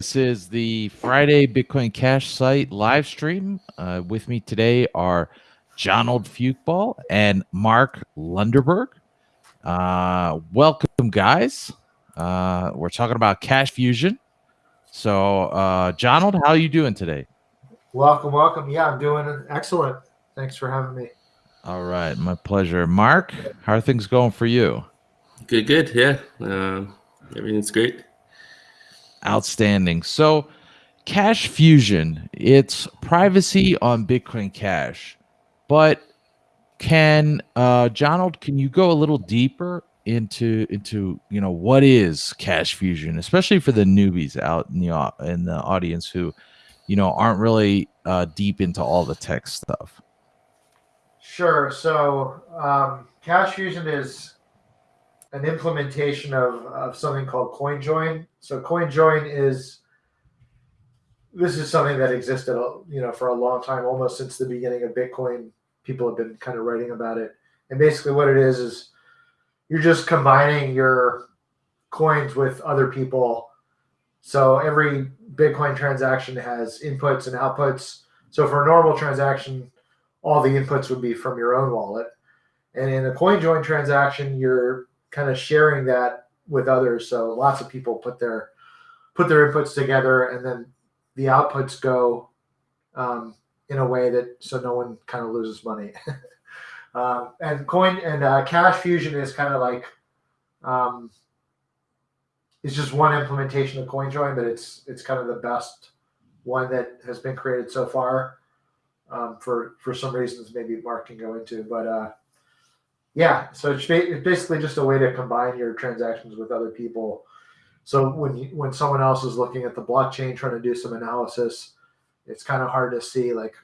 This is the Friday Bitcoin Cash site live stream. Uh, with me today are Jonald Fyookball and Mark Lundeberg. Uh, welcome, guys. Uh, we're talking about Cash Fusion. So, uh, Jonald, how are you doing today? Welcome, welcome. Yeah, I'm doing excellent. Thanks for having me. All right, my pleasure. Mark, how are things going for you? Good, good. Yeah, uh, everything's great. Outstanding. So, Cash Fusion, it's privacy on Bitcoin Cash, but can uh, Jonald, can you go a little deeper into into you know what is Cash Fusion, especially for the newbies out in the in the audience who you know aren't really uh, deep into all the tech stuff. Sure. So um, Cash Fusion is an implementation of, of something called CoinJoin. So CoinJoin is this is something that existed, you know, for a long time, almost since the beginning of Bitcoin. People have been kind of writing about it, and basically what it is is you're just combining your coins with other people. So every Bitcoin transaction has inputs and outputs. So for a normal transaction, all the inputs would be from your own wallet. And in a CoinJoin transaction, you're kind of sharing that with others. So lots of people put their put their inputs together, and then the outputs go um, in a way that so no one kind of loses money. um, and coin and uh, cash fusion is kind of like um, it's just one implementation of CoinJoin, but it's it's kind of the best one that has been created so far. Um, for for some reasons, maybe Mark can go into, but uh, yeah, so it's basically just a way to combine your transactions with other people. So when you, when someone else is looking at the blockchain trying to do some analysis, it's kind of hard to see like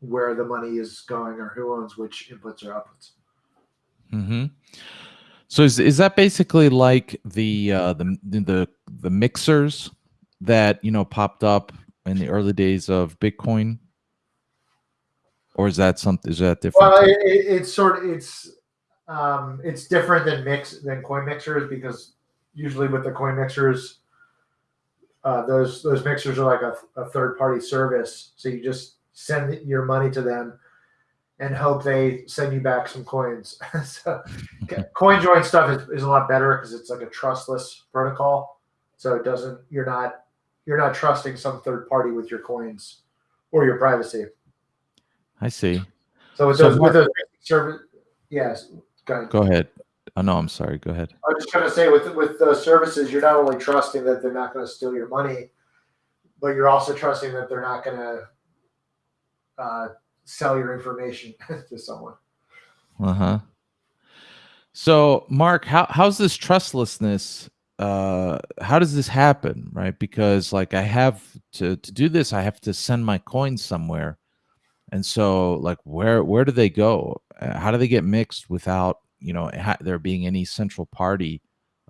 where the money is going or who owns which inputs or outputs. Mm-hmm. So is is that basically like the uh, the the the mixers that you know popped up in the early days of Bitcoin? Or is that something? Is that different? Well, it, it's sort of it's um, it's different than mix than coin mixers because usually with the coin mixers, uh, those those mixers are like a, a third party service. So you just send your money to them and hope they send you back some coins. so CoinJoin stuff is, is a lot better because it's like a trustless protocol. So it doesn't you're not you're not trusting some third party with your coins or your privacy. I see. So with so those, with those service, yes. Go ahead. Go ahead. Oh no, I'm sorry. Go ahead. I was just going to say with with those services, you're not only trusting that they're not going to steal your money, but you're also trusting that they're not going to uh, sell your information to someone. Uh huh. So, Mark, how how's this trustlessness? Uh, how does this happen, right? Because like I have to to do this, I have to send my coins somewhere and so, like, where where do they go? Uh, how do they get mixed without you know there being any central party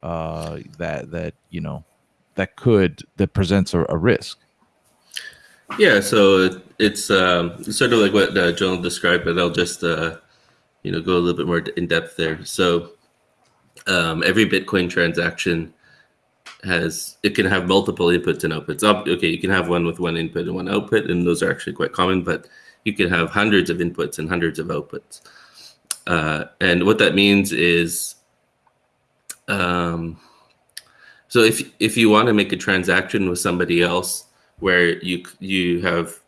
uh, that that you know that could that presents a, a risk? Yeah, so it's um, sort of like what uh, John described, but I'll just uh, you know go a little bit more in depth there. So um, every Bitcoin transaction has it can have multiple inputs and outputs. Okay, you can have one with one input and one output, and those are actually quite common, but you can have hundreds of inputs and hundreds of outputs. Uh, and what that means is, um, so if if you want to make a transaction with somebody else where you you have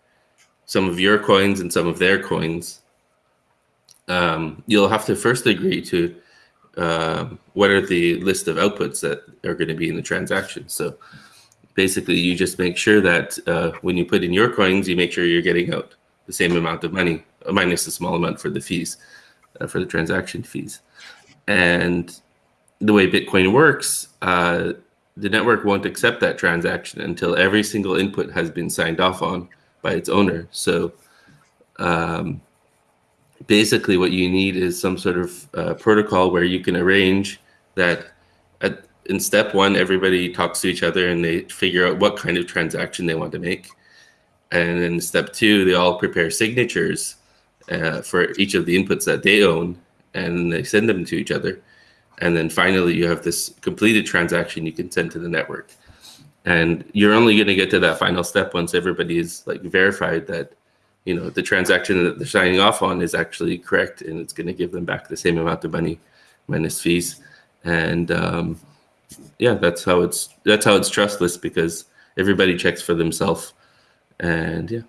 some of your coins and some of their coins, um, you'll have to first agree to uh, what are the list of outputs that are going to be in the transaction. So basically, you just make sure that uh, when you put in your coins, you make sure you're getting out the same amount of money, minus a small amount for the fees, uh, for the transaction fees. And the way Bitcoin works, uh, the network won't accept that transaction until every single input has been signed off on by its owner. So um, basically, what you need is some sort of uh, protocol where you can arrange that at, in step one, everybody talks to each other and they figure out what kind of transaction they want to make. And then step two, they all prepare signatures uh, for each of the inputs that they own, and they send them to each other. And then finally, you have this completed transaction you can send to the network. and you're only going to get to that final step once everybody is like verified that you know the transaction that they're signing off on is actually correct and it's going to give them back the same amount of money minus fees and um, yeah that's how it's that's how it's trustless because everybody checks for themselves and yeah.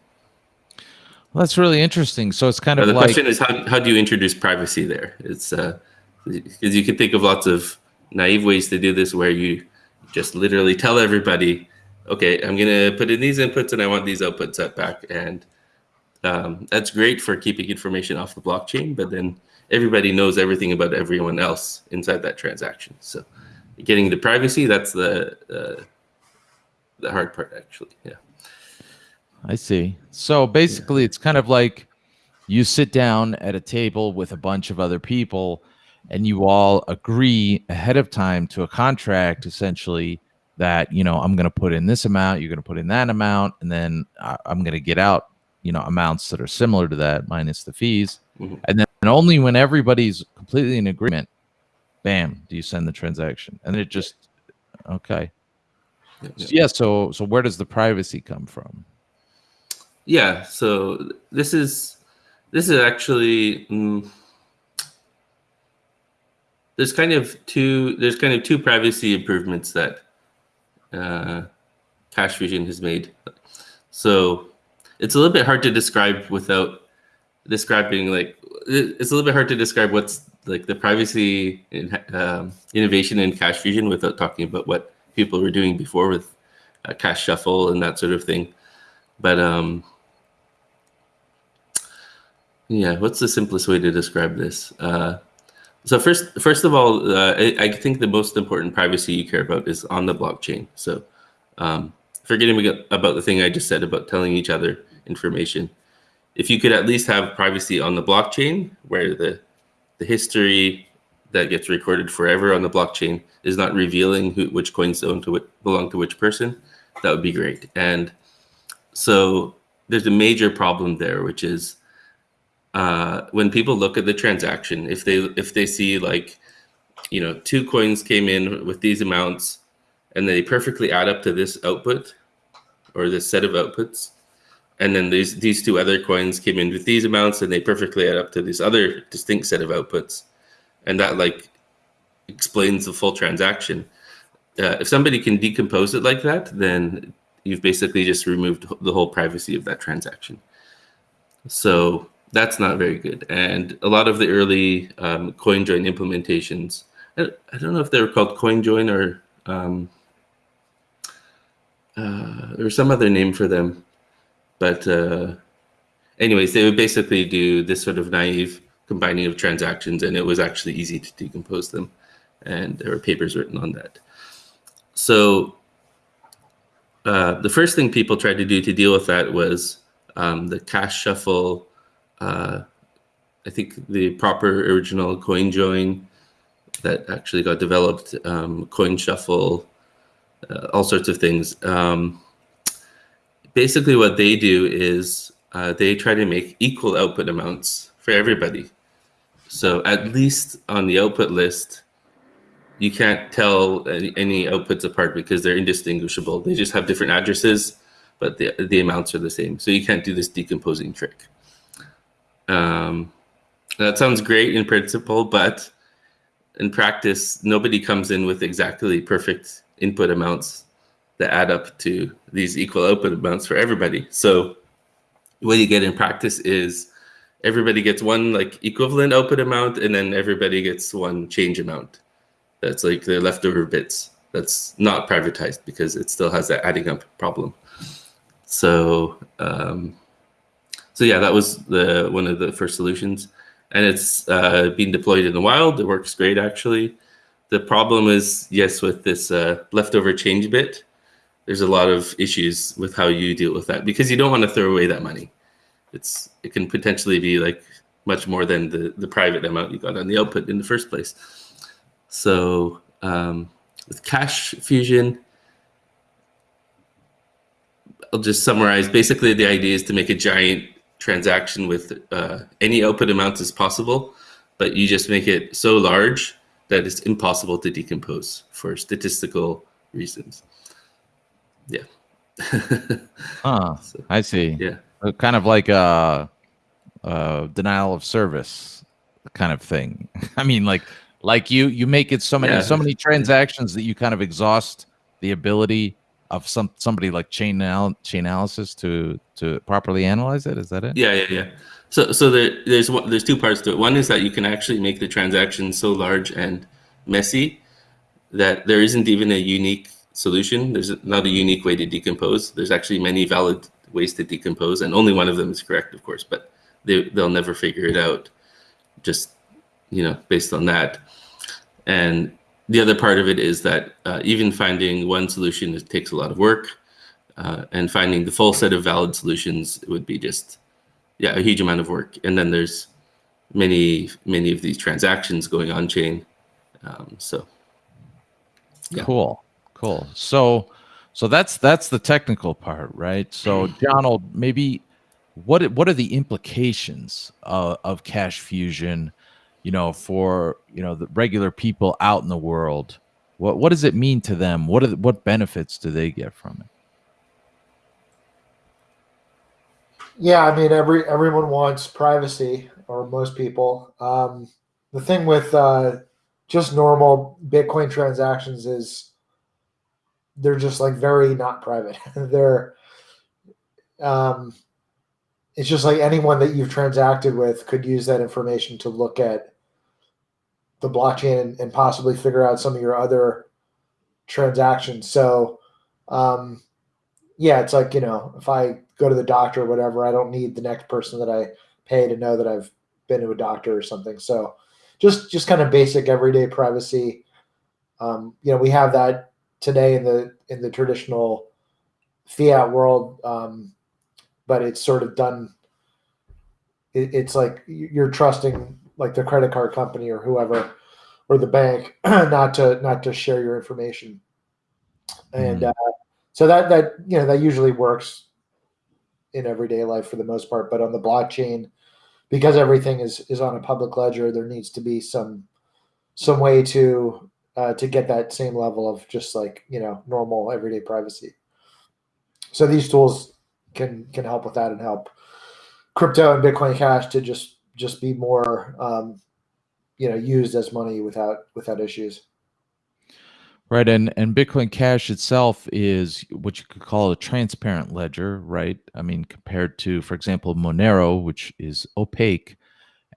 Well, that's really interesting. So it's kind Now, of the like question is how, how do you introduce privacy there? It's uh because you can think of lots of naive ways to do this where you just literally tell everybody okay i'm going to put in these inputs and i want these outputs set back. And um, that's great for keeping information off the blockchain but then everybody knows everything about everyone else inside that transaction. So getting the privacy that's the uh, the hard part actually. Yeah I see. So basically, it's kind of like you sit down at a table with a bunch of other people, and you all agree ahead of time to a contract, essentially that you know I'm going to put in this amount, you're going to put in that amount, and then I- I'm going to get out you know amounts that are similar to that minus the fees, Mhm. and then and only when everybody's completely in agreement, bam, do you send the transaction, and it just okay. Yeah, yeah. Yeah. So so where does the privacy come from? Yeah, so this is this is actually mm, there's kind of two there's kind of two privacy improvements that uh, Cash Fusion has made. So it's a little bit hard to describe without describing like it's a little bit hard to describe what's like the privacy in, um, innovation in Cash Fusion without talking about what people were doing before with uh, Cash Shuffle and that sort of thing. But um, yeah, what's the simplest way to describe this? Uh, so first, first of all, uh, I, I think the most important privacy you care about is on the blockchain. So um, forgetting about the thing I just said about telling each other information, if you could at least have privacy on the blockchain, where the the history that gets recorded forever on the blockchain is not revealing who, which coins own to what belong to which person, that would be great. And so there's a major problem there, which is uh, when people look at the transaction, if they if they see like, you know, two coins came in with these amounts, and they perfectly add up to this output, or this set of outputs, and then these these two other coins came in with these amounts, and they perfectly add up to this other distinct set of outputs, and that like explains the full transaction. Uh, if somebody can decompose it like that, then you've basically just removed the whole privacy of that transaction. So that's not very good. And a lot of the early um, CoinJoin implementations, I, don't know if they were called CoinJoin or um, uh, or some other name for them, but uh, anyways, they would basically do this sort of naive combining of transactions, and it was actually easy to decompose them. And there were papers written on that. So uh, the first thing people tried to do to deal with that was um, the cash shuffle. Uh, I think the proper original coin join that actually got developed, um, coin shuffle, uh, all sorts of things. Um, basically, what they do is uh, they try to make equal output amounts for everybody. So at least on the output list, you can't tell any, outputs apart because they're indistinguishable. They just have different addresses, but the, the amounts are the same. So you can't do this decomposing trick. Um, that sounds great in principle, but in practice, nobody comes in with exactly perfect input amounts that add up to these equal output amounts for everybody. So what you get in practice is everybody gets one like equivalent output amount, and then everybody gets one change amount that's like the leftover bits that's not privatized because it still has that adding up problem. So um, so yeah that was the one of the first solutions. And it's uh, being deployed in the wild. It works great actually. The problem is yes with this uh, leftover change bit there's a lot of issues with how you deal with that because you don't want to throw away that money. It's it can potentially be like much more than the the private amount you got on the output in the first place so um, with Cash Fusion, I'll just summarize. Basically, the idea is to make a giant transaction with uh, any output amounts as possible, but you just make it so large that it's impossible to decompose for statistical reasons. Huh. So, I see. yeah. Uh, kind of like a, a denial of service kind of thing. I mean, like like you you make it so many Yeah. so many transactions that you kind of exhaust the ability of some somebody like chain anal- chain analysis to to properly analyze it. Is that it? Yeah, yeah, yeah. So, so there, there's one, there's two parts to it. One is that you can actually make the transaction so large and messy that there isn't even a unique solution. There's not a unique way to decompose. There's actually many valid ways to decompose, and only one of them is correct, of course. But they they'll never figure it out, just you know, based on that. And the other part of it is that uh, even finding one solution it takes a lot of work, uh, and finding the full set of valid solutions would be just yeah a huge amount of work and then there's many many of these transactions going on chain um, so Yeah. Cool. Cool. So so that's that's the technical part, right? So Jonald, maybe what what are the implications of, of cash fusion, you know, for you know the regular people out in the world? What what does it mean to them? What are the, what benefits do they get from it? Yeah, I mean, every everyone wants privacy, or most people. Um, the thing with uh, just normal Bitcoin transactions is they're just like very not private. they're um, it's just like anyone that you've transacted with could use that information to look at the blockchain and, and possibly figure out some of your other transactions. So, um, yeah, it's like, you know, if I go to the doctor or whatever, I don't need the next person that I pay to know that I've been to a doctor or something. So just, just kind of basic everyday privacy. Um, you know, we have that today in the, in the traditional fiat world. Um, but it's sort of done. It, it's like you're trusting like the credit card company or whoever, or the bank, not to, not to share your information. And, Mhm. uh, so that that you know that usually works in everyday life for the most part but on the blockchain because everything is is on a public ledger there needs to be some some way to uh, to get that same level of just like you know normal everyday privacy so these tools can can help with that and help crypto and bitcoin cash to just just be more um, you know used as money without without issues Right, and and Bitcoin Cash itself is what you could call a transparent ledger, right? I mean, compared to, for example, Monero, which is opaque,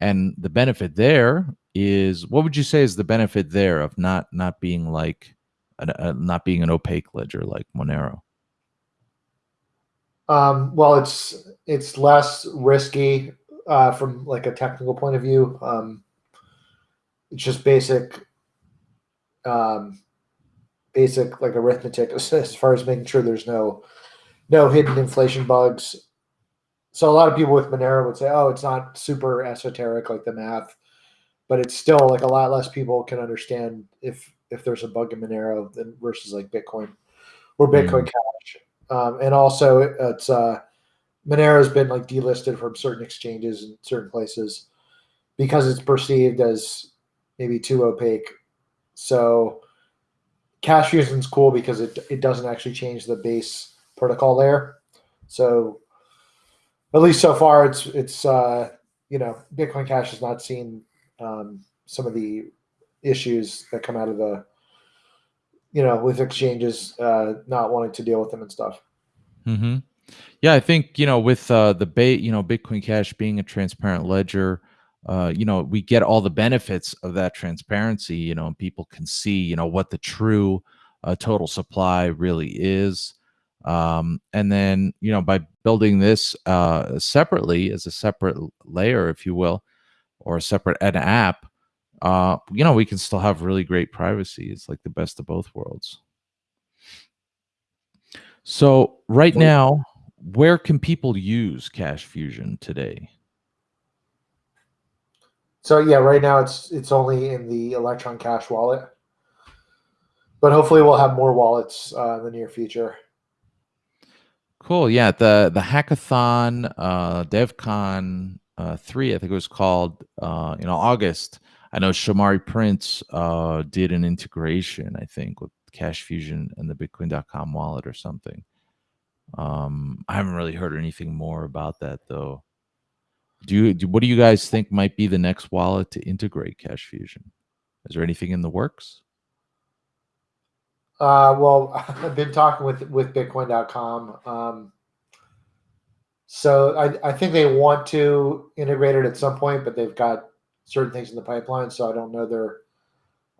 and the benefit there is, what would you say is the benefit there of not not being like, an, uh, not being an opaque ledger like Monero? Um, well, it's it's less risky uh, from like a technical point of view. Um, it's just basic, um, basic like arithmetic as, as far as making sure there's no no hidden inflation bugs. So a lot of people with Monero would say, "Oh, it's not super esoteric like the math," but it's still like a lot less people can understand if if there's a bug in Monero than versus like Bitcoin or Bitcoin Cash. Um, and also, it's uh, Monero has been like delisted from certain exchanges in certain places because it's perceived as maybe too opaque. So, Cash fusion is cool because it it doesn't actually change the base protocol layer. So, at least so far, it's it's uh, you know Bitcoin Cash has not seen um, some of the issues that come out of the you know with exchanges uh, not wanting to deal with them and stuff. hmm Yeah, I think you know with uh, the bait, you know, Bitcoin Cash being a transparent ledger, uh, you know, we get all the benefits of that transparency. You know, and people can see, you know, what the true uh, total supply really is. Um, and then, you know, by building this uh, separately as a separate layer, if you will, or a separate an app, uh, you know, we can still have really great privacy. It's like the best of both worlds. So right now, where can people use Cash Fusion today? So yeah, right now it's it's only in the Electron Cash wallet, but hopefully we'll have more wallets uh, in the near future. Cool. Yeah, the the hackathon, uh, DevCon uh, three, I think it was called, uh, in August. I know Shamari Prince uh, did an integration, I think, with Cash Fusion and the Bitcoin.com wallet or something. Um, I haven't really heard anything more about that though. Do you? Do, what do you guys think might be the next wallet to integrate Cash Fusion? Is there anything in the works? Uh, well, I've been talking with with Bitcoin.com. Um, so I, I think they want to integrate it at some point, but they've got certain things in the pipeline, so I don't know their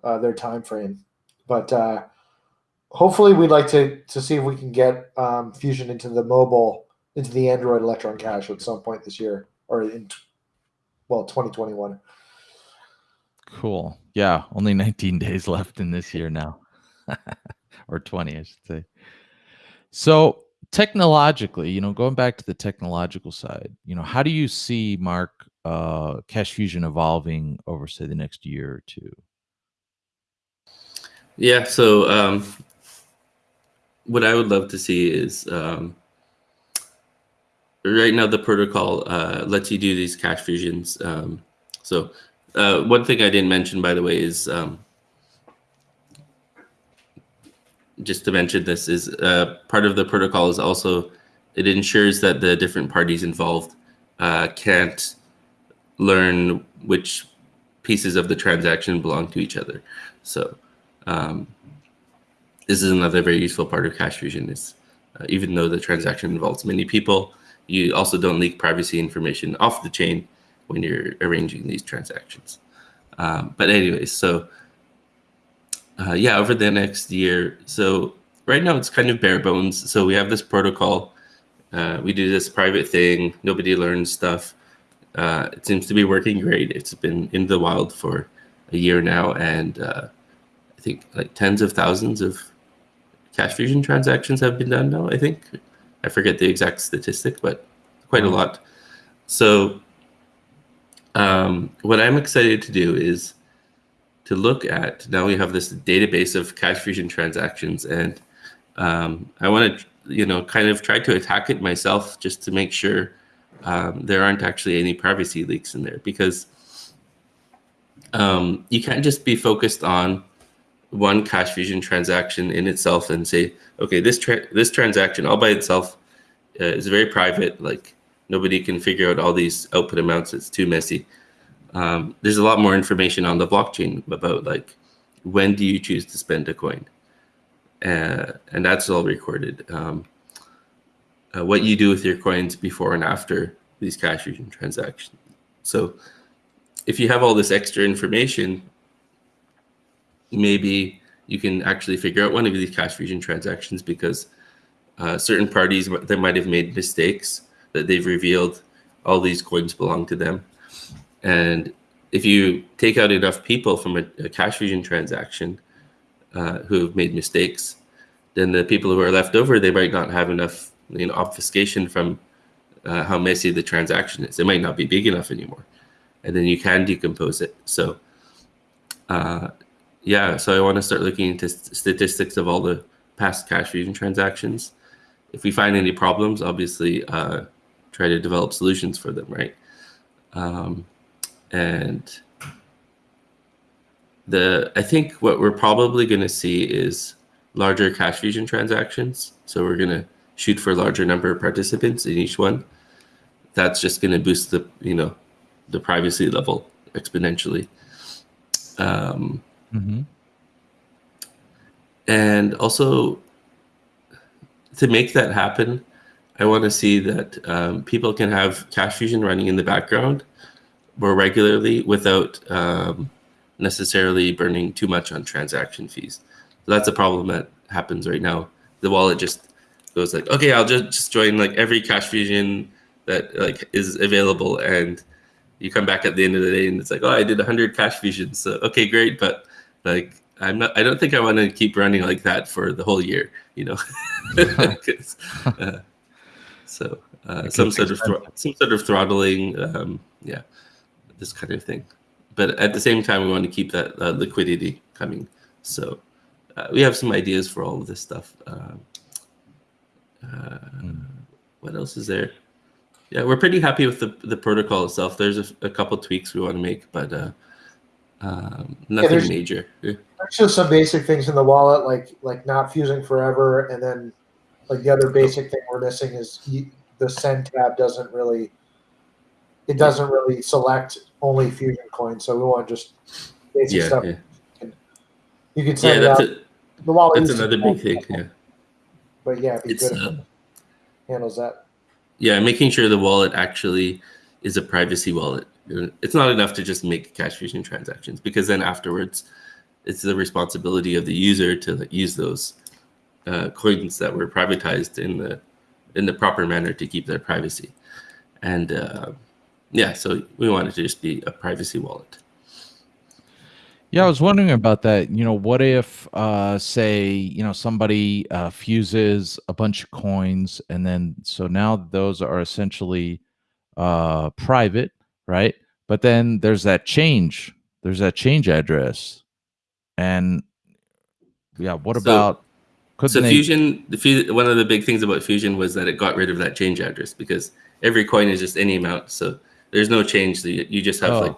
uh, their time frame. But uh, hopefully, we'd like to to see if we can get um, Fusion into the mobile, into the Android Electron Cash at some point this year, or in well, 2021. Cool. Yeah, only 19 days left in this year now, or 20, I should say. So technologically, you know, going back to the technological side, you know, how do you see Mark uh, Cash Fusion evolving over, say, the next year or two? Yeah. So um, what I would love to see is um, right now the protocol uh, lets you do these cash fusions. Um, so uh, one thing I didn't mention, by the way, is um, just to mention this is uh, part of the protocol is also it ensures that the different parties involved uh, can't learn which pieces of the transaction belong to each other. So um, this is another very useful part of Cash Fusion is uh, even though the transaction involves many people, you also don't leak privacy information off the chain when you're arranging these transactions. Um, but anyways, so uh, yeah, over the next year. So right now it's kind of bare bones. So we have this protocol. Uh, we do this private thing. Nobody learns stuff. Uh, it seems to be working great. It's been in the wild for a year now, and uh, I think like tens of thousands of cash fusion transactions have been done now. I think I forget the exact statistic, but quite a lot. So um, what I'm excited to do is to look at now we have this database of cash fusion transactions and um, I want to you know kind of try to attack it myself just to make sure um, there aren't actually any privacy leaks in there because um, you can't just be focused on one cash fusion transaction in itself and say okay this tra- this transaction all by itself uh, is very private. Like nobody can figure out all these output amounts. It's too messy. Um, there's a lot more information on the blockchain about like when do you choose to spend a coin? Uh, and that's all recorded. Um, uh, what you do with your coins before and after these cash fusion transactions. So if you have all this extra information maybe you can actually figure out one of these cash fusion transactions because uh, certain parties that might have made mistakes that they've revealed all these coins belong to them and if you take out enough people from a, a cash fusion transaction uh, who have made mistakes, then the people who are left over, they might not have enough you know, obfuscation from uh, how messy the transaction is. It might not be big enough anymore. And then you can decompose it. So, uh, yeah, so I want to start looking into statistics of all the past cash fusion transactions. If we find any problems, obviously uh, try to develop solutions for them, right? Um, and the I think what we're probably going to see is larger cash fusion transactions. So we're going to shoot for a larger number of participants in each one. That's just going to boost the you know the privacy level exponentially. Um, mm-hmm. And also to make that happen, I want to see that um, people can have cash fusion running in the background more regularly without um, necessarily burning too much on transaction fees. So that's a problem that happens right now. The wallet just goes like, okay, I'll just, just join like every cash fusion that like is available, and you come back at the end of the day and it's like, oh, I did 100 cash fusions. So okay, great, but like I'm not. I don't think I want to keep running like that for the whole year. You know, uh, so uh, some sort of some sort of throttling. Um, yeah this kind of thing. But at the same time, we want to keep that uh, liquidity coming. So uh, we have some ideas for all of this stuff. Uh, mm. What else is there? Yeah, we're pretty happy with the, the protocol itself. There's a, a couple tweaks we want to make, but uh, um, nothing yeah, there's, major. There's just some basic things in the wallet, like like not fusing forever, and then like the other basic thing we're missing is the send tab doesn't really it doesn't really select only fusion coins. So we want just basic Yeah, stuff. yeah, You can yeah. send it That's out. a, the wallet that's another big thing. Yeah. But yeah, it'd be It's good if uh, it handles that. yeah, making sure the wallet actually is a privacy wallet. It's not enough to just make cash fusion transactions because then afterwards, it's the responsibility of the user to use those uh, coins that were privatized in the in the proper manner to keep their privacy. And uh, yeah, so we want it to just be a privacy wallet. Yeah, I was wondering about that. You know, what if, uh, say, you know, somebody uh, fuses a bunch of coins, and then so now those are essentially uh, private, right? But then there's that change. There's that change address, and yeah, what So- about? Could So they? Fusion, the one of the big things about Fusion was that it got rid of that change address because every coin is just any amount. So there's no change. So you, you just have Oh, like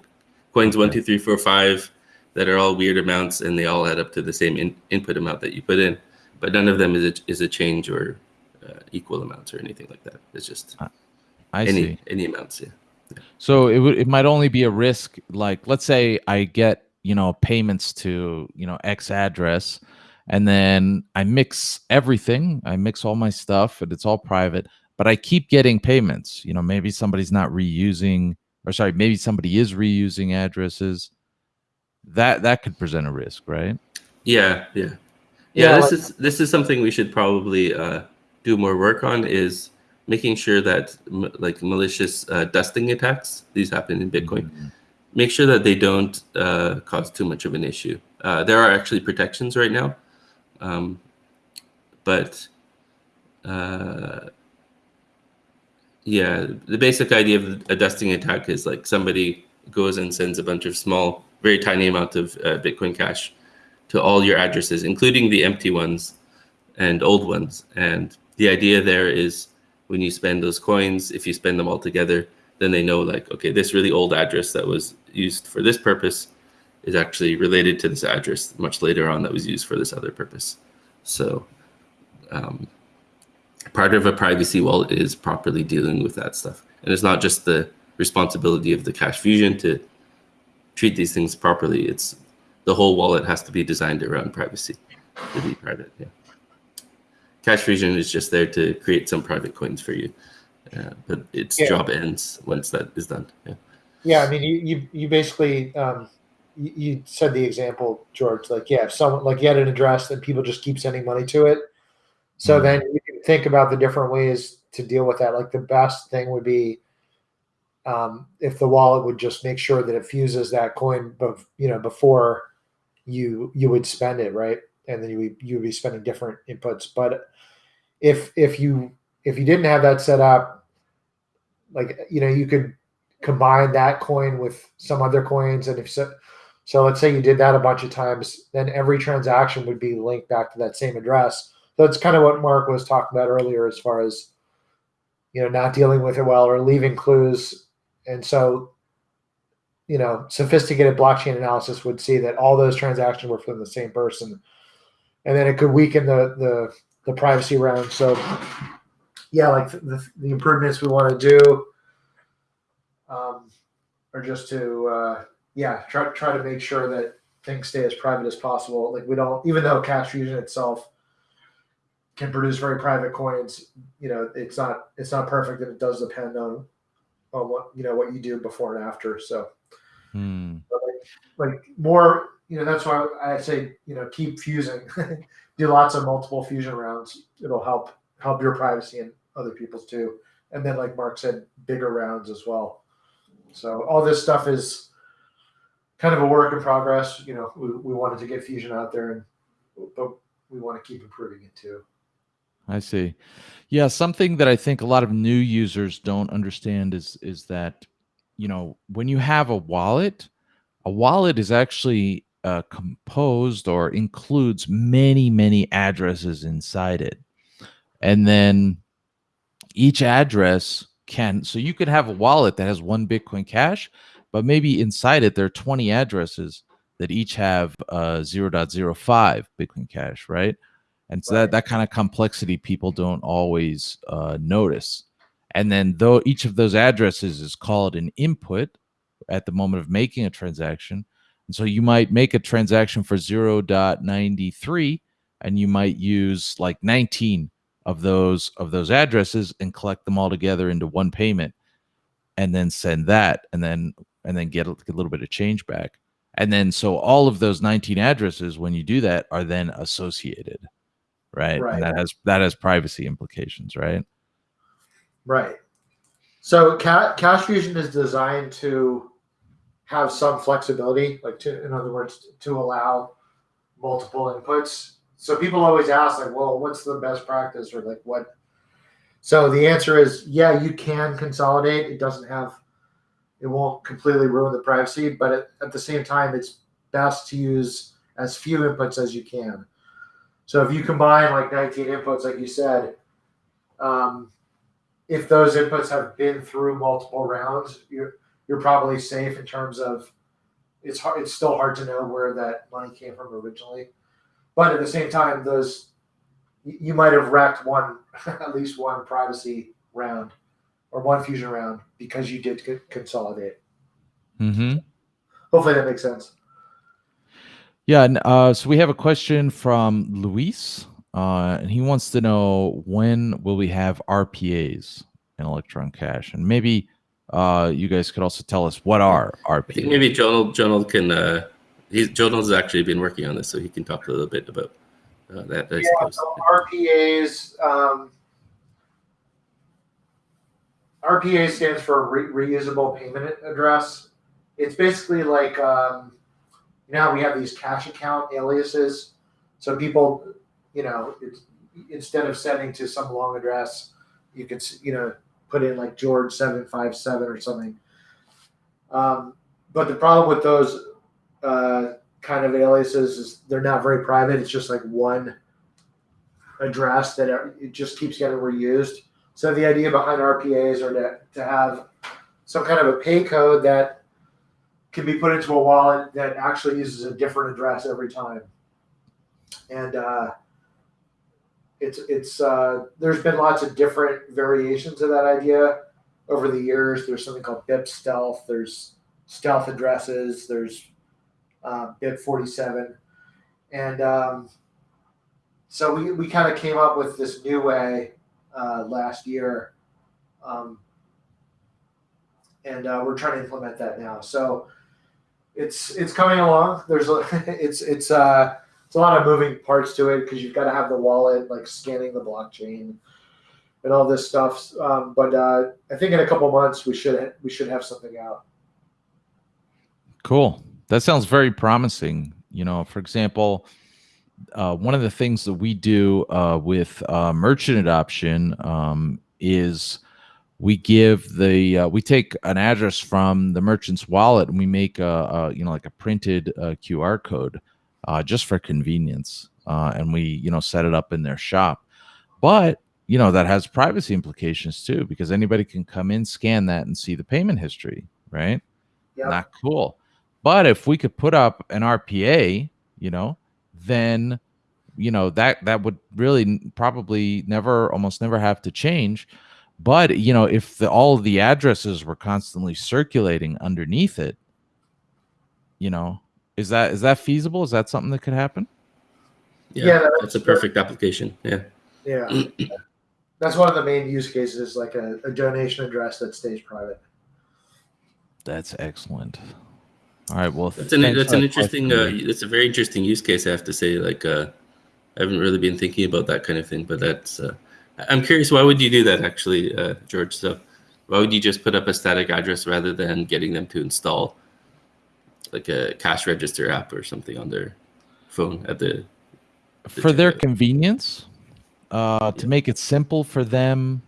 coins one, okay. two, three, four, five that are all weird amounts, and they all add up to the same in, input amount that you put in. But none of them is a, is a change or uh, equal amounts or anything like that. It's just I any see. any amounts. Yeah. So it would it might only be a risk like let's say I get, you know, payments to, you know, X address and then I mix everything. I mix all my stuff and it's all private, but I keep getting payments. You know, maybe somebody's not reusing or sorry, maybe somebody is reusing addresses. That that could present a risk, right? Yeah, yeah, yeah. Yeah, this like- is this is something we should probably uh, do more work on. Is making sure that m- like malicious uh, dusting attacks these happen in Bitcoin. Make sure that they don't uh, cause too much of an issue. Uh, there are actually protections right now, um, but uh, yeah, the basic idea of a dusting attack is like somebody goes and sends a bunch of small, very tiny amount of uh, Bitcoin Cash to all your addresses, including the empty ones and old ones. And the idea there is when you spend those coins, if you spend them all together, then they know like, okay, this really old address that was used for this purpose is actually related to this address much later on that was used for this other purpose. So um, part of a privacy wallet is properly dealing with that stuff. And it's not just the responsibility of the Cash Fusion to treat these things properly. It's the whole wallet has to be designed around privacy to be private. Yeah. Cash Fusion is just there to create some private coins for you, uh, but its Yeah. job ends once that is done. Yeah. Yeah, I mean, you you, you basically um, you, you said the example, George. Like, yeah, if someone like you had an address and people just keep sending money to it, so Mhm. then you can think about the different ways to deal with that. Like, the best thing would be um, if the wallet would just make sure that it fuses that coin, but you know, before you you would spend it, right? And then you you would be spending different inputs. But if if you if you didn't have that set up, like you know, you could combine that coin with some other coins. And if so so let's say you did that a bunch of times then every transaction would be linked back to that same address. That's kind of what mark was talking about earlier as far as you know not dealing with it well or leaving clues. And so you know sophisticated blockchain analysis would see that all those transactions were from the same person and then it could weaken the the, the privacy round so yeah like the, the improvements we want to do um, or just to uh, yeah try try to make sure that things stay as private as possible. Like we don't, even though Cash Fusion itself can produce very private coins, you know, it's not it's not perfect, and it does depend on on what you know what you do before and after. So Hmm. like more, you know, that's why I say you know keep fusing, do lots of multiple fusion rounds. It'll help help your privacy and other people's too. And then, like Mark said, bigger rounds as well. So all this stuff is kind of a work in progress. You know, we, we wanted to get fusion out there, and but we want to keep improving it too. I see. Yeah, something that I think a lot of new users don't understand is is that you know when you have a wallet, a wallet is actually uh, composed or includes many many addresses inside it, and then each address can so you could have a wallet that has one Bitcoin Cash, but maybe inside it there are twenty addresses that each have uh, 0.05 Bitcoin Cash, right? And so Right. that, that kind of complexity people don't always uh, notice. And then though each of those addresses is called an input at the moment of making a transaction. And so you might make a transaction for 0.93 and you might use like 19 of those of those addresses and collect them all together into one payment and then send that and then and then get a, get a little bit of change back. And then so all of those 19 addresses when you do that are then associated. Right? Right. And that has that has privacy implications, right? Right. So Ca- Cash Fusion is designed to have some flexibility, like to, in other words, to allow multiple inputs. So people always ask, like, well, what's the best practice, or like what? So the answer is, yeah, you can consolidate. It doesn't have, it won't completely ruin the privacy, but at, at the same time, it's best to use as few inputs as you can. So if you combine like 19 inputs, like you said, um, if those inputs have been through multiple rounds, you're you're probably safe in terms of it's hard. It's still hard to know where that money came from originally, but at the same time, those you might have wrecked one at least one privacy round or one fusion round because you did consolidate. Mm-hmm. Hopefully that makes sense. Yeah, and uh, so we have a question from Luis, uh, and he wants to know when will we have RPAs in Electron Cash, and maybe uh, you guys could also tell us what are I think RPAs. maybe Jonald Jonald can. Uh, he's Jonald's actually been working on this, so he can talk a little bit about uh, that. I Yeah, so RPAs. Um, RPA stands for re- reusable payment address. It's basically like um, you know how we have these cash account aliases. So people, you know, it's, instead of sending to some long address, you can you know put in like George seven five seven or something. Um, but the problem with those uh, kind of aliases is they're not very private. It's just like one address that it just keeps getting reused. So the idea behind RPAs are to, to have some kind of a pay code that can be put into a wallet that actually uses a different address every time. And uh, it's it's uh, there's been lots of different variations of that idea over the years. There's something called BIP stealth. There's stealth addresses. There's uh, BIP 47, and um, so we, we kind of came up with this new way uh, last year, um, and uh, we're trying to implement that now. So it's it's coming along. There's it's it's uh it's a lot of moving parts to it because you've got to have the wallet like scanning the blockchain and all this stuff. Um, but uh, I think in a couple months we should we should have something out. Cool. That sounds very promising. You know, for example, uh, one of the things that we do uh, with uh, merchant adoption um, is we give the uh, we take an address from the merchant's wallet and we make a, a you know like a printed uh, QR code uh, just for convenience, uh, and we you know set it up in their shop. But you know that has privacy implications too because anybody can come in, scan that, and see the payment history, right? Yep. Not cool. But if we could put up an RPA, you know, then you know that that would really probably never almost never have to change but you know if the, all of the addresses were constantly circulating underneath it you know is that is that feasible is that something that could happen Yeah, Yeah, that's- that's a perfect application. Yeah. Yeah, that's one of the main use cases, like a, a donation address that stays private. that's excellent all right well That's an thanks that's an interesting. question. Uh, it's a very interesting use case. I have to say. Like, uh, I haven't really been thinking about that kind of thing, but that's. Uh, I- I'm curious. Why would you do that, actually, uh, George? So, why would you just put up a static address rather than getting them to install, like a cash register app or something on their phone at the? for their checkout? convenience uh to make it simple for them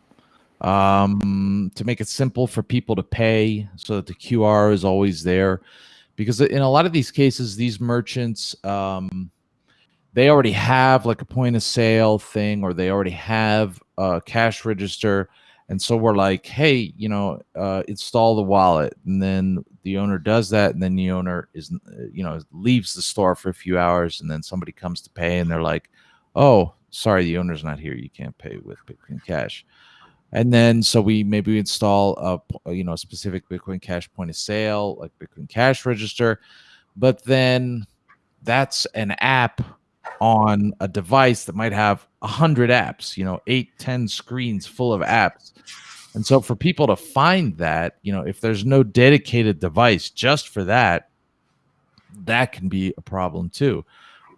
um to make it simple for people to pay so that the qr is always there because in a lot of these cases these merchants um they already have like a point of sale thing or they already have a cash register And so we're like, hey, you know, uh, install the wallet, and then the owner does that, and then the owner is, uh, you know, leaves the store for a few hours, and then somebody comes to pay, and they're like, oh, sorry, the owner's not here, you can't pay with Bitcoin Cash. And then so we maybe we install a you know a specific Bitcoin Cash point of sale, like Bitcoin Cash register, but then that's an app on a device that might have a hundred apps, you know, eight, ten screens full of apps. And so for people to find that, you know, if there's no dedicated device just for that, that can be a problem too.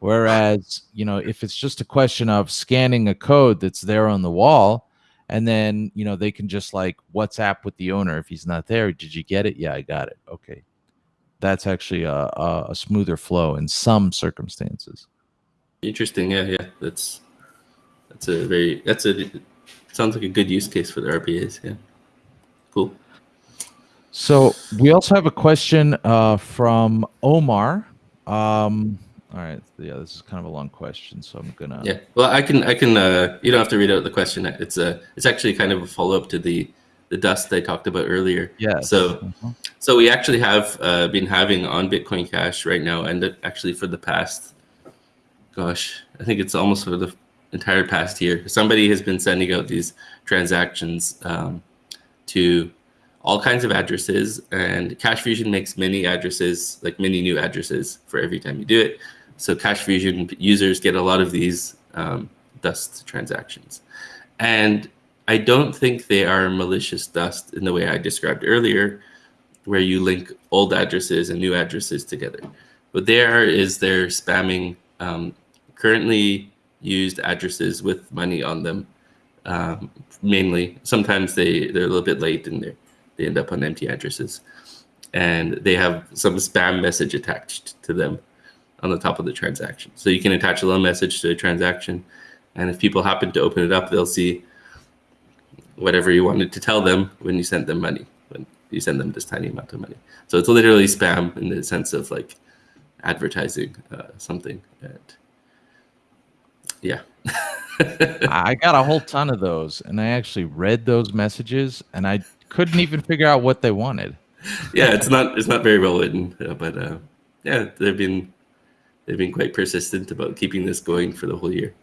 Whereas, you know, if it's just a question of scanning a code that's there on the wall, and then, you know, they can just like WhatsApp with the owner if he's not there. Did you get it? Yeah, I got it. Okay. That's actually a, a, a smoother flow in some circumstances. Interesting. Yeah, yeah. That's that's a very that's a sounds like a good use case for the RPAs. Yeah. Cool. So we also have a question uh, from Omar. Um, all right. Yeah, this is kind of a long question, so I'm gonna. Yeah. Well, I can. I can. Uh, you don't have to read out the question. It's a. It's actually kind of a follow up to the the dust I talked about earlier. Yeah. So, mm-hmm. so we actually have uh, been having on Bitcoin Cash right now, and actually for the past gosh, I think it's almost for the entire past year. Somebody has been sending out these transactions um, to all kinds of addresses, and Cash Fusion makes many addresses, like many new addresses for every time you do it. So Cash Fusion users get a lot of these um, dust transactions. And I don't think they are malicious dust in the way I described earlier, where you link old addresses and new addresses together. What they are is they're spamming um, currently used addresses with money on them. Um, mainly, sometimes they they're a little bit late and they they end up on empty addresses, and they have some spam message attached to them on the top of the transaction. So you can attach a little message to a transaction, and if people happen to open it up, they'll see whatever you wanted to tell them when you sent them money, when you send them this tiny amount of money. So it's literally spam in the sense of like advertising uh, something. And yeah. I got a whole ton of those, and I actually read those messages, and I couldn't even figure out what they wanted. yeah, it's not it's not very well written, uh, but uh, yeah, they've been they've been quite persistent about keeping this going for the whole year.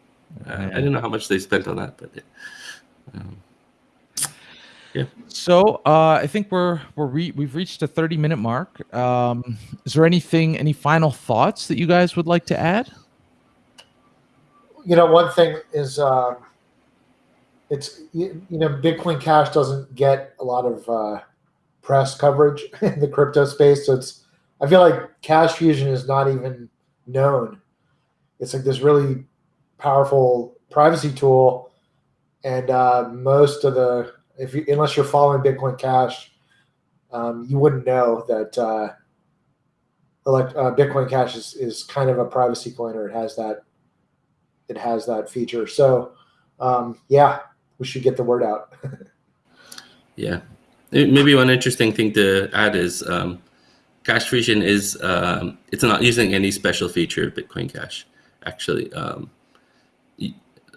Uh, I don't know how much they spent on that, but um, yeah. So uh, I think we're we're re- we've reached a thirty minute mark. Um, is there anything, any final thoughts that you guys would like to add? you know, one thing is uh, it's you, you, know Bitcoin Cash doesn't get a lot of uh, press coverage in the crypto space, so it's I feel like Cash Fusion is not even known. It's like this really powerful privacy tool, and uh, most of the if you unless you're following Bitcoin Cash, um, you wouldn't know that uh, elect, uh, Bitcoin Cash is, is kind of a privacy coin, or it has that it has that feature. So um, yeah, we should get the word out. yeah, maybe one interesting thing to add is um, Cash Fusion is um, it's not using any special feature of Bitcoin Cash actually. Um,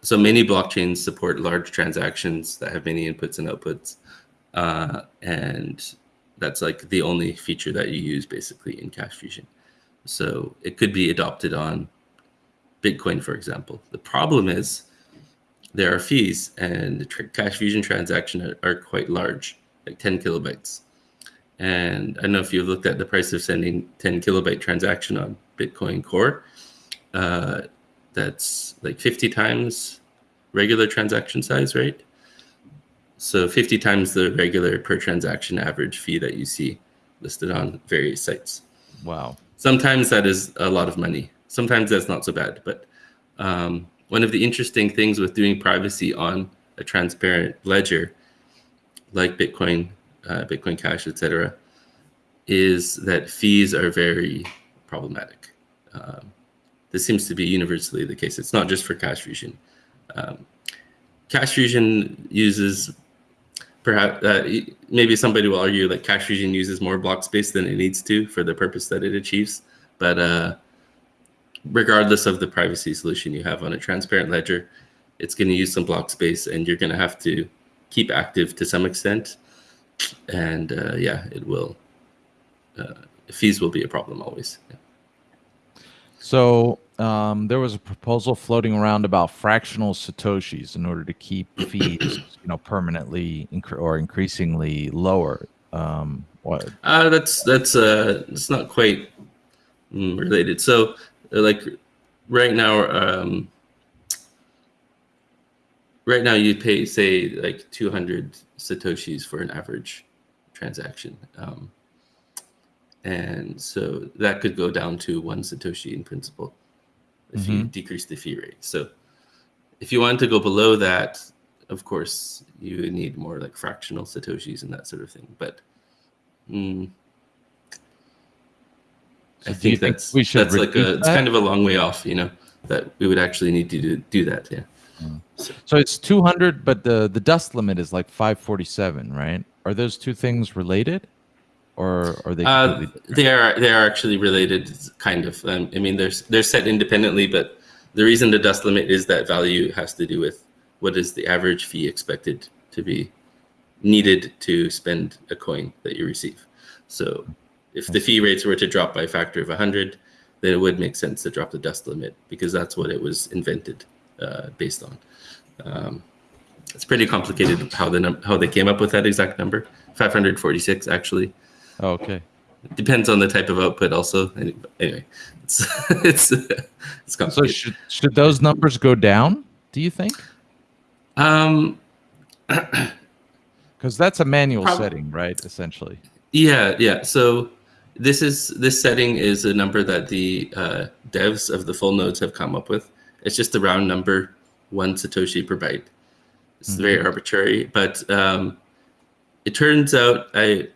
so many blockchains support large transactions that have many inputs and outputs, uh, and that's like the only feature that you use basically in Cash Fusion. So it could be adopted on Bitcoin, for example. The problem is there are fees, and the Cash Fusion transactions are, are, quite large, like 10 kilobytes. And I don't know if you've looked at the price of sending 10 kilobyte transaction on Bitcoin Core. Uh, that's like 50 times regular transaction size, right? So 50 times the regular per transaction average fee that you see listed on various sites. Wow. Sometimes that is a lot of money sometimes that's not so bad. But um, one of the interesting things with doing privacy on a transparent ledger, like Bitcoin, uh, Bitcoin Cash, etc., is that fees are very problematic. Um, this seems to be universally the case. It's not just for Cash Fusion. Um, Cash Fusion uses perhaps uh, maybe somebody will argue that Cash Fusion uses more block space than it needs to for the purpose that it achieves. But uh, regardless of the privacy solution you have on a transparent ledger, it's going to use some block space and you're going to have to keep active to some extent, and uh, yeah, it will. Uh, fees will be a problem always. Yeah. So um, there was a proposal floating around about fractional satoshis in order to keep fees, you know, permanently inc- or increasingly lower. Um, what? Uh, that's that's uh, it's not quite related. So, uh, like right now, um, right now you pay say like 200 satoshis for an average transaction. Um, and so that could go down to one satoshi in principle if mm-hmm. you decrease the fee rate. So if you want to go below that, of course, you need more like fractional satoshis and that sort of thing. But mm, so I think that's we should that's like a it's kind of a long way off, you know, that we would actually need to do, do that. Yeah. Mm. So, so it's 200, but the the dust limit is like 547, right? Are those two things related? Or are they? Uh, they are. They are actually related, kind of. Um, I mean, they're they're set independently, but the reason the dust limit is that value has to do with what is the average fee expected to be needed to spend a coin that you receive. So, if the fee rates were to drop by a factor of 100, then it would make sense to drop the dust limit because that's what it was invented uh, based on. Um, it's pretty complicated how the how they came up with that exact number. 546 actually. Oh, okay. It depends on the type of output, also. Anyway, it's it's it's complicated. So should should those numbers go down? Do you think? Um, because that's a manual setting, right? Essentially. Yeah, yeah. So this is this setting is a number that the uh, devs of the full nodes have come up with. It's just a round number, one satoshi per byte. It's mm-hmm. very arbitrary, but um, it turns out I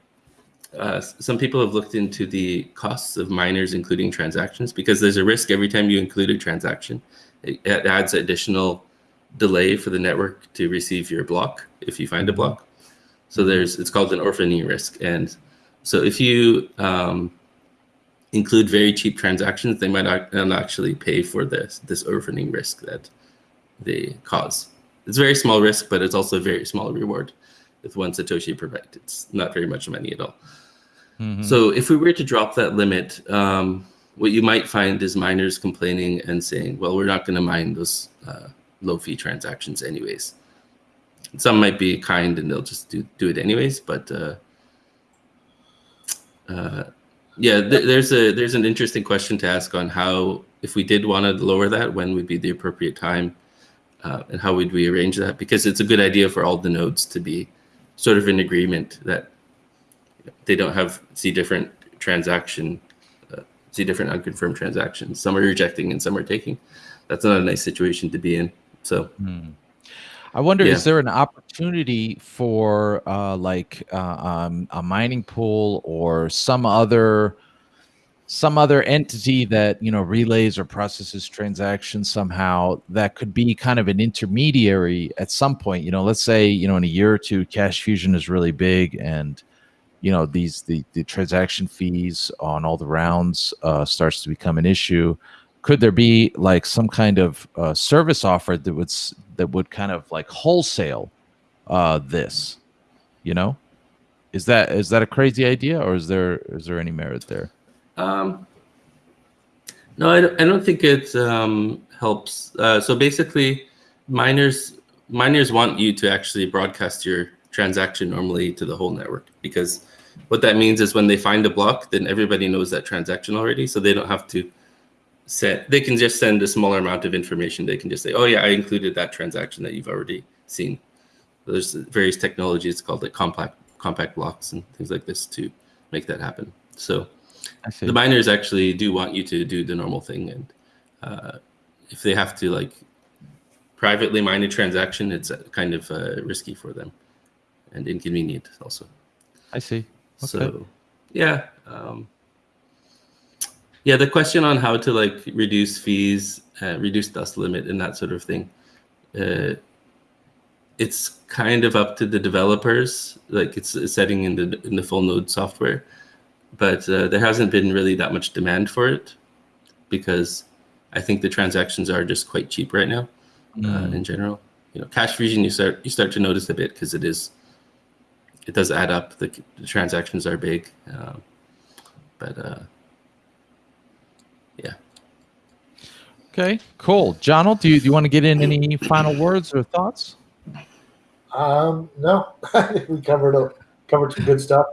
uh, some people have looked into the costs of miners including transactions because there's a risk every time you include a transaction. It, it adds additional delay for the network to receive your block if you find a block. So there's it's called an orphaning risk, and so if you um, include very cheap transactions, they might not actually pay for this this orphaning risk that they cause. It's a very small risk, but it's also a very small reward with one satoshi per byte. It's not very much money at all. Mm-hmm. So if we were to drop that limit, um, what you might find is miners complaining and saying, well, we're not going to mine those uh, low fee transactions anyways. Some might be kind and they'll just do, do it anyways, but uh, uh, yeah, th- there's a there's an interesting question to ask on how if we did want to lower that, when would be the appropriate time, uh, and how would we arrange that? Because it's a good idea for all the nodes to be sort of in agreement that they don't have see different transaction, uh, see different unconfirmed transactions. Some are rejecting and some are taking. That's not a nice situation to be in. So. Hmm. I wonder, yeah. is there an opportunity for uh, like uh, um, a mining pool or some other some other entity that you know relays or processes transactions somehow that could be kind of an intermediary at some point? You know, let's say you know in a year or two, Cash Fusion is really big and you know these the, the transaction fees on all the rounds uh, starts to become an issue. Could there be like some kind of uh, service offered that would that would kind of like wholesale uh, this you know? Is that is that a crazy idea or is there is there any merit there? Um no i don't, I don't think it um, helps. Uh, so basically miners miners want you to actually broadcast your transaction normally to the whole network because what that means is when they find a block, then everybody knows that transaction already, so they don't have to set. They can just send a smaller amount of information. They can just say, "Oh yeah, I included that transaction that you've already seen." There's various technologies called like compact compact blocks and things like this to make that happen. So the miners actually do want you to do the normal thing, and uh, if they have to like privately mine a transaction, it's kind of uh, risky for them and inconvenient also. I see. Okay. So, yeah, um, yeah. The question on how to like reduce fees, uh, reduce dust limit, and that sort of thing. Uh, it's kind of up to the developers, like it's a setting in the in the full node software, but uh, there hasn't been really that much demand for it because I think the transactions are just quite cheap right now, mm. in general. you know, Cash Fusion, you start you start to notice a bit because it is it does add up. The, the transactions are big, um, but uh, yeah. Okay, cool. Jonald, do you, do you want to get in any final words or thoughts? Um, no, we covered a, covered some good stuff.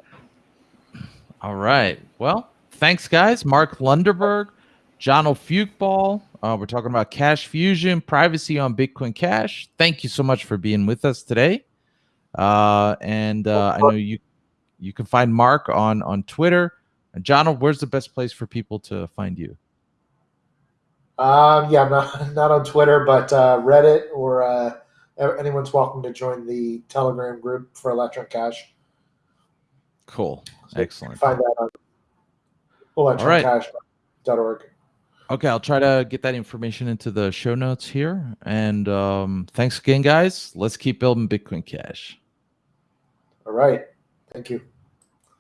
All right. Well, thanks, guys. Mark Lundeberg, Jonald Fyookball. Uh, we're talking about Cash Fusion, privacy on Bitcoin Cash. Thank you so much for being with us today. Uh, and uh, I know you you can find Mark on on Twitter. And John, where's the best place for people to find you? Um, yeah, I'm not, not on Twitter, but uh, Reddit or uh, anyone's welcome to join the Telegram group for Electron Cash. Cool. So Excellent. Find that on electroncash.org. Okay, I'll try to get that information into the show notes here. And um, thanks again, guys. Let's keep building Bitcoin Cash. All right. Thank you.